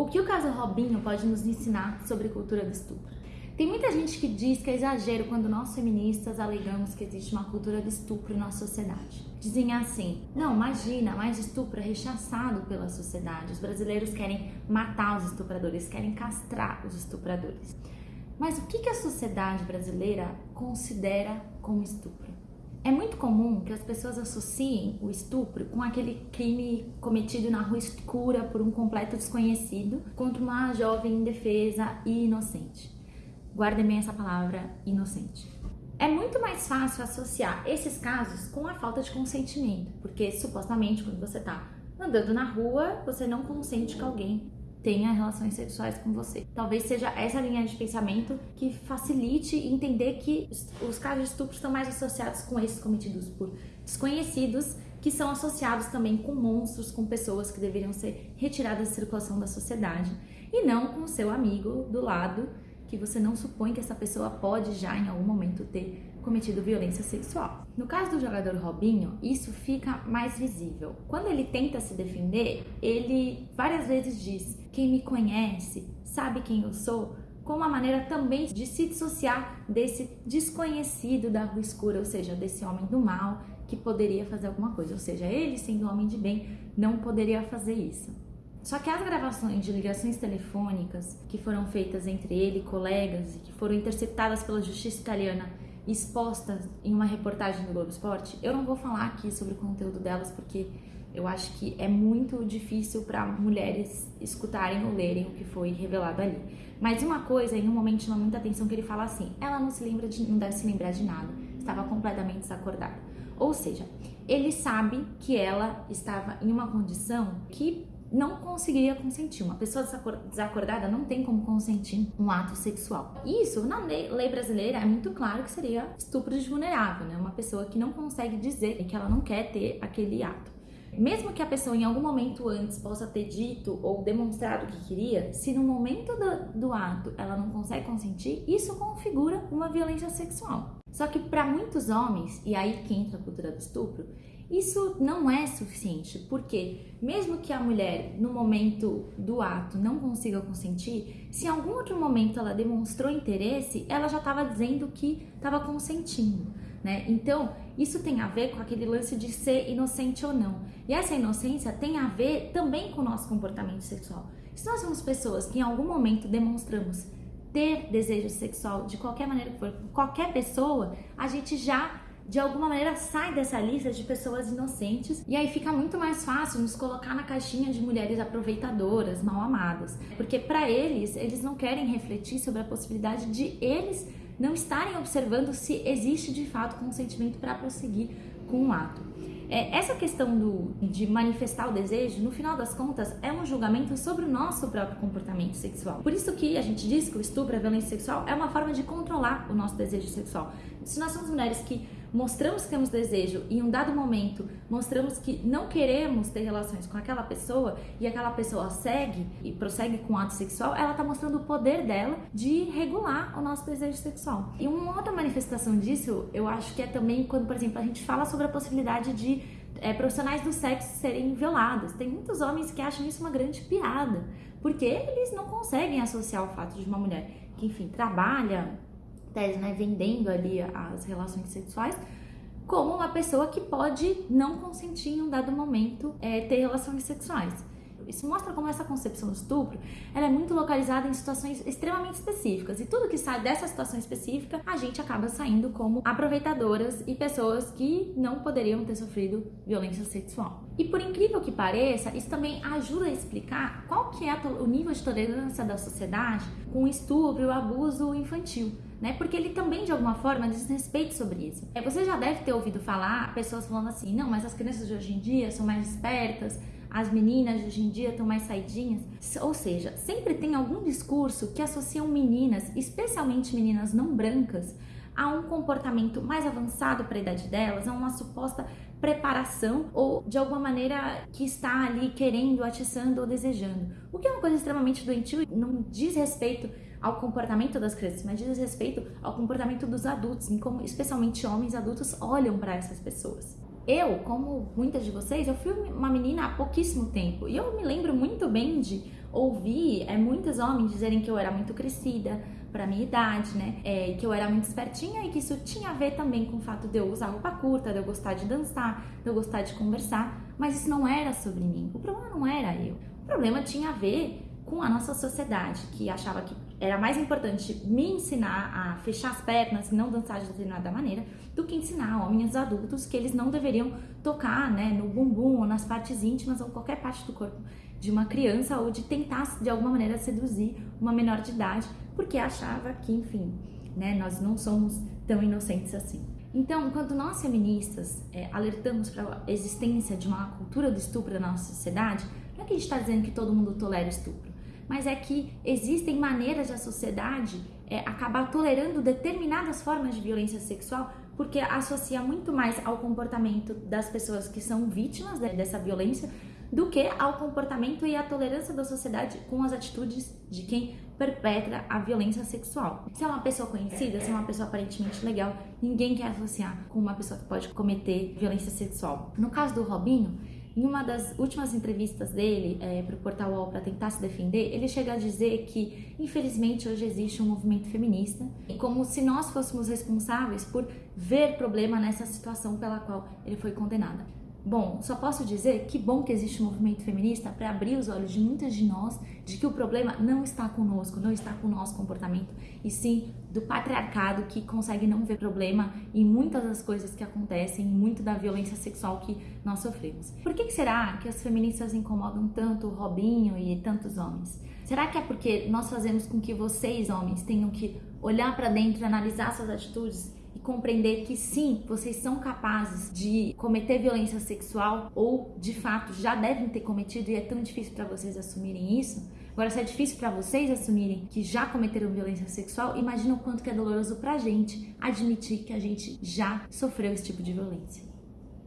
O que o caso Robinho pode nos ensinar sobre cultura do estupro? Tem muita gente que diz que é exagero quando nós feministas alegamos que existe uma cultura de estupro na sociedade. Dizem assim: não, imagina, mais estupro é rechaçado pela sociedade. Os brasileiros querem matar os estupradores, querem castrar os estupradores. Mas o que a sociedade brasileira considera como estupro? É muito comum que as pessoas associem o estupro com aquele crime cometido na rua escura por um completo desconhecido contra uma jovem indefesa e inocente. Guardem bem essa palavra, inocente. É muito mais fácil associar esses casos com a falta de consentimento, porque supostamente quando você está andando na rua, você não consente que alguém tenha relações sexuais com você. Talvez seja essa linha de pensamento que facilite entender que os casos de estupro estão mais associados com esses cometidos por desconhecidos, que são associados também com monstros, com pessoas que deveriam ser retiradas da circulação da sociedade, e não com o seu amigo do lado, que você não supõe que essa pessoa pode já em algum momento ter cometido violência sexual. No caso do jogador Robinho, isso fica mais visível. Quando ele tenta se defender, ele várias vezes diz: Quem me conhece sabe quem eu sou, com uma maneira também de se dissociar desse desconhecido da rua escura, ou seja, desse homem do mal que poderia fazer alguma coisa. Ou seja, ele, sendo homem de bem, não poderia fazer isso. Só que as gravações de ligações telefônicas que foram feitas entre ele e colegas e que foram interceptadas pela justiça italiana expostas em uma reportagem do Globo Esporte, eu não vou falar aqui sobre o conteúdo delas porque eu acho que é muito difícil para mulheres escutarem ou lerem o que foi revelado ali. Mas uma coisa, em um momento chama muita atenção que ele fala assim: ela não se lembra de, não deve se lembrar de nada, estava completamente desacordada. Ou seja, ele sabe que ela estava em uma condição que não conseguiria consentir. Uma pessoa desacordada não tem como consentir um ato sexual. Isso, na lei brasileira, é muito claro que seria estupro de vulnerável, né? Uma pessoa que não consegue dizer que ela não quer ter aquele ato. Mesmo que a pessoa em algum momento antes possa ter dito ou demonstrado que queria, se no momento do, do ato ela não consegue consentir, isso configura uma violência sexual. Só que para muitos homens, e aí que entra a cultura do estupro, isso não é suficiente, porque mesmo que a mulher no momento do ato não consiga consentir, se em algum outro momento ela demonstrou interesse, ela já estava dizendo que estava consentindo. Né? Então, isso tem a ver com aquele lance de ser inocente ou não. E essa inocência tem a ver também com o nosso comportamento sexual. Se nós somos pessoas que em algum momento demonstramos ter desejo sexual de qualquer maneira que for, qualquer pessoa, a gente já de alguma maneira sai dessa lista de pessoas inocentes e aí fica muito mais fácil nos colocar na caixinha de mulheres aproveitadoras, mal amadas, porque para eles, eles não querem refletir sobre a possibilidade de eles não estarem observando se existe de fato consentimento para prosseguir com o ato. É, essa questão do, de manifestar o desejo, no final das contas, é um julgamento sobre o nosso próprio comportamento sexual. Por isso que a gente diz que o estupro, a violência sexual, é uma forma de controlar o nosso desejo sexual. Se nós somos mulheres que mostramos que temos desejo e em um dado momento mostramos que não queremos ter relações com aquela pessoa e aquela pessoa segue e prossegue com o ato sexual, ela está mostrando o poder dela de regular o nosso desejo sexual. E uma outra manifestação disso, eu acho que é também quando, por exemplo, a gente fala sobre a possibilidade de é, profissionais do sexo serem violados. Tem muitos homens que acham isso uma grande piada, porque eles não conseguem associar o fato de uma mulher que, enfim, trabalha tese, né, vendendo ali as relações sexuais, como uma pessoa que pode não consentir em um dado momento é, ter relações sexuais. Isso mostra como essa concepção do estupro ela é muito localizada em situações extremamente específicas. E tudo que sai dessa situação específica, a gente acaba saindo como aproveitadoras e pessoas que não poderiam ter sofrido violência sexual. E por incrível que pareça, isso também ajuda a explicar qual que é o nível de tolerância da sociedade com o estupro e o abuso infantil né? Porque ele também, de alguma forma, diz respeito sobre isso. É, você já deve ter ouvido falar pessoas falando assim, não, mas as crianças de hoje em dia são mais espertas, as meninas de hoje em dia estão mais saidinhas. Ou seja, sempre tem algum discurso que associam meninas, especialmente meninas não brancas, a um comportamento mais avançado para a idade delas, a uma suposta preparação ou de alguma maneira que está ali querendo, atiçando ou desejando. O que é uma coisa extremamente doentio e não diz respeito ao comportamento das crianças, mas diz respeito ao comportamento dos adultos, em como especialmente homens adultos olham para essas pessoas. Eu, como muitas de vocês, eu fui uma menina há pouquíssimo tempo e eu me lembro muito bem de ouvi é, muitos homens dizerem que eu era muito crescida para minha idade, né? É, que eu era muito espertinha e que isso tinha a ver também com o fato de eu usar roupa curta, de eu gostar de dançar, de eu gostar de conversar, mas isso não era sobre mim. O problema não era eu. O problema tinha a ver com a nossa sociedade, que achava que era mais importante me ensinar a fechar as pernas e não dançar de determinada maneira, do que ensinar homens adultos que eles não deveriam tocar né, no bumbum ou nas partes íntimas ou qualquer parte do corpo de uma criança ou de tentar de alguma maneira seduzir uma menor de idade, porque achava que, enfim, né, nós não somos tão inocentes assim. Então, quando nós feministas é, alertamos para a existência de uma cultura do estupro na nossa sociedade, não é que a gente está dizendo que todo mundo tolera estupro mas é que existem maneiras da sociedade é, acabar tolerando determinadas formas de violência sexual porque associa muito mais ao comportamento das pessoas que são vítimas dessa violência do que ao comportamento e à tolerância da sociedade com as atitudes de quem perpetra a violência sexual. Se é uma pessoa conhecida, se é uma pessoa aparentemente legal, ninguém quer associar com uma pessoa que pode cometer violência sexual. No caso do Robinho, em uma das últimas entrevistas dele é, para o Portal UOL para tentar se defender, ele chega a dizer que, infelizmente, hoje existe um movimento feminista, como se nós fôssemos responsáveis por ver problema nessa situação pela qual ele foi condenado. Bom, só posso dizer que bom que existe um movimento feminista para abrir os olhos de muitas de nós de que o problema não está conosco, não está com o nosso comportamento, e sim do patriarcado que consegue não ver problema em muitas das coisas que acontecem, muito da violência sexual que nós sofremos. Por que será que as feministas incomodam tanto o Robinho e tantos homens? Será que é porque nós fazemos com que vocês, homens, tenham que olhar para dentro e analisar suas atitudes compreender que sim, vocês são capazes de cometer violência sexual ou de fato já devem ter cometido e é tão difícil para vocês assumirem isso. Agora, se é difícil para vocês assumirem que já cometeram violência sexual, imagina o quanto que é doloroso pra gente admitir que a gente já sofreu esse tipo de violência.